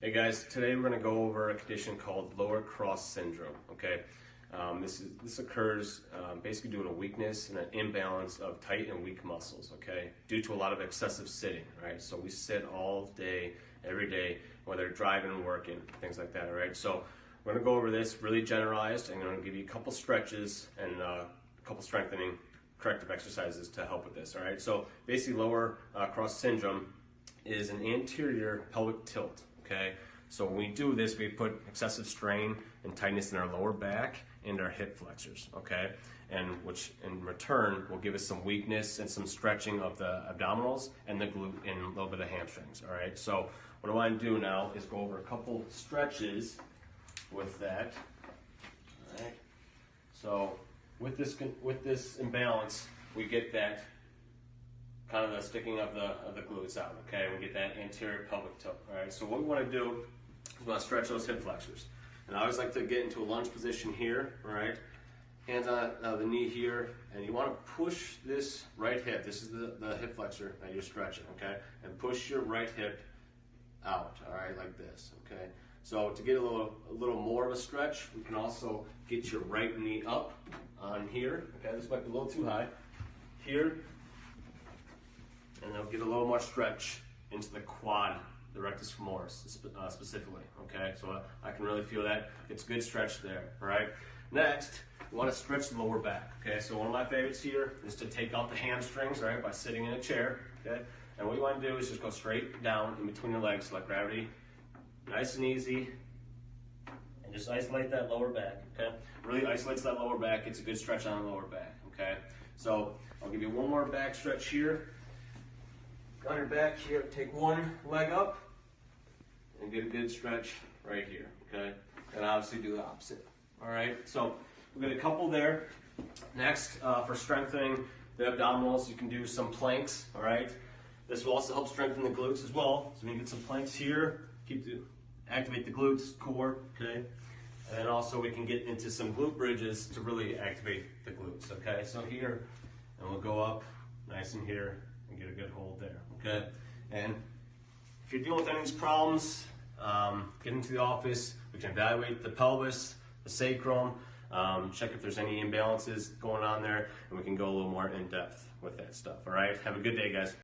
Hey guys, today we're going to go over a condition called lower cross syndrome. Okay, um, this is this occurs um, basically due to a weakness and an imbalance of tight and weak muscles. Okay, due to a lot of excessive sitting. Right, so we sit all day, every day, whether driving working, things like that. All right, so we're going to go over this really generalized. and I'm going to give you a couple stretches and uh, a couple strengthening corrective exercises to help with this. All right, so basically lower uh, cross syndrome is an anterior pelvic tilt okay? So when we do this, we put excessive strain and tightness in our lower back and our hip flexors, okay? And which in return will give us some weakness and some stretching of the abdominals and the glute and a little bit of hamstrings, all right? So what I want to do now is go over a couple stretches with that, all right? So with this, with this imbalance, we get that kind of the sticking of the, of the glutes out, okay? We get that anterior pelvic tilt, all right? So what we want to do is we want to stretch those hip flexors. And I always like to get into a lunge position here, all right? Hands on uh, the knee here, and you want to push this right hip. This is the, the hip flexor that you're stretching, okay? And push your right hip out, all right, like this, okay? So to get a little, a little more of a stretch, we can also get your right knee up on here, okay? This might be a little too high. Here, get a little more stretch into the quad, the rectus femoris uh, specifically, okay? So uh, I can really feel that. It's good stretch there, all right? Next, we want to stretch the lower back, okay? So one of my favorites here is to take out the hamstrings, right, by sitting in a chair, okay? And what you want to do is just go straight down in between your legs, let gravity, nice and easy, and just isolate that lower back, okay? Really isolates that lower back. It's a good stretch on the lower back, okay? So I'll give you one more back stretch here on your back here, take one leg up and get a good stretch right here, okay? And obviously do the opposite, all right? So we got a couple there. Next, uh, for strengthening the abdominals, you can do some planks, all right? This will also help strengthen the glutes as well. So we can get some planks here, keep the, activate the glutes, core, okay? And also we can get into some glute bridges to really activate the glutes, okay? So here, and we'll go up nice and here, and get a good hold okay? And if you're dealing with any of these problems, um, get into the office, we can evaluate the pelvis, the sacrum, um, check if there's any imbalances going on there, and we can go a little more in depth with that stuff, all right? Have a good day, guys.